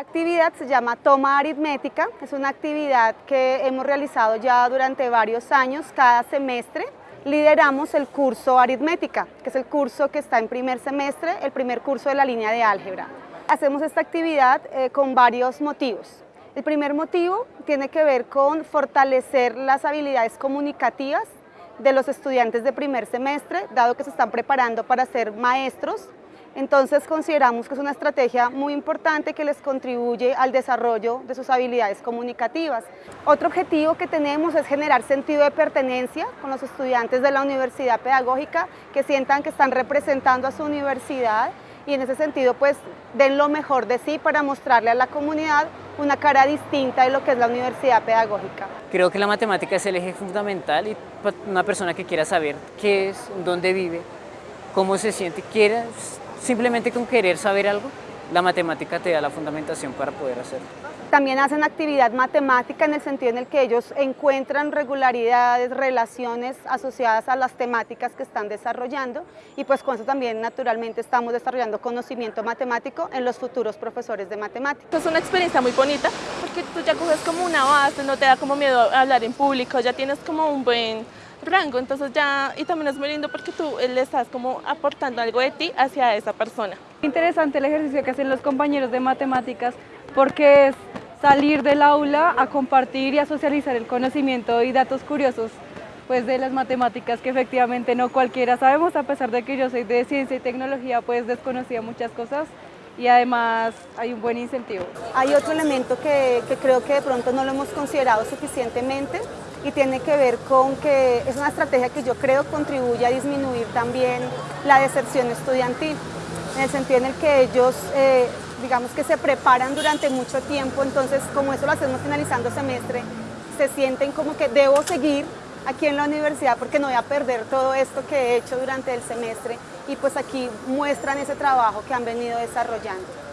actividad se llama Toma Aritmética, es una actividad que hemos realizado ya durante varios años, cada semestre. Lideramos el curso Aritmética, que es el curso que está en primer semestre, el primer curso de la línea de álgebra. Hacemos esta actividad eh, con varios motivos. El primer motivo tiene que ver con fortalecer las habilidades comunicativas de los estudiantes de primer semestre, dado que se están preparando para ser maestros entonces consideramos que es una estrategia muy importante que les contribuye al desarrollo de sus habilidades comunicativas. Otro objetivo que tenemos es generar sentido de pertenencia con los estudiantes de la universidad pedagógica que sientan que están representando a su universidad y en ese sentido pues den lo mejor de sí para mostrarle a la comunidad una cara distinta de lo que es la universidad pedagógica. Creo que la matemática es el eje fundamental y una persona que quiera saber qué es, dónde vive, cómo se siente, quiera Simplemente con querer saber algo, la matemática te da la fundamentación para poder hacerlo. También hacen actividad matemática en el sentido en el que ellos encuentran regularidades, relaciones asociadas a las temáticas que están desarrollando y pues con eso también naturalmente estamos desarrollando conocimiento matemático en los futuros profesores de matemáticas. Es una experiencia muy bonita porque tú ya coges como una base, no te da como miedo hablar en público, ya tienes como un buen rango, entonces ya, y también es muy lindo porque tú le estás como aportando algo de ti hacia esa persona. Interesante el ejercicio que hacen los compañeros de matemáticas porque es salir del aula a compartir y a socializar el conocimiento y datos curiosos pues de las matemáticas que efectivamente no cualquiera sabemos, a pesar de que yo soy de ciencia y tecnología, pues desconocía muchas cosas y además hay un buen incentivo. Hay otro elemento que, que creo que de pronto no lo hemos considerado suficientemente y tiene que ver con que es una estrategia que yo creo contribuye a disminuir también la deserción estudiantil, en el sentido en el que ellos, eh, digamos que se preparan durante mucho tiempo, entonces como eso lo hacemos finalizando semestre, se sienten como que debo seguir aquí en la universidad porque no voy a perder todo esto que he hecho durante el semestre y pues aquí muestran ese trabajo que han venido desarrollando.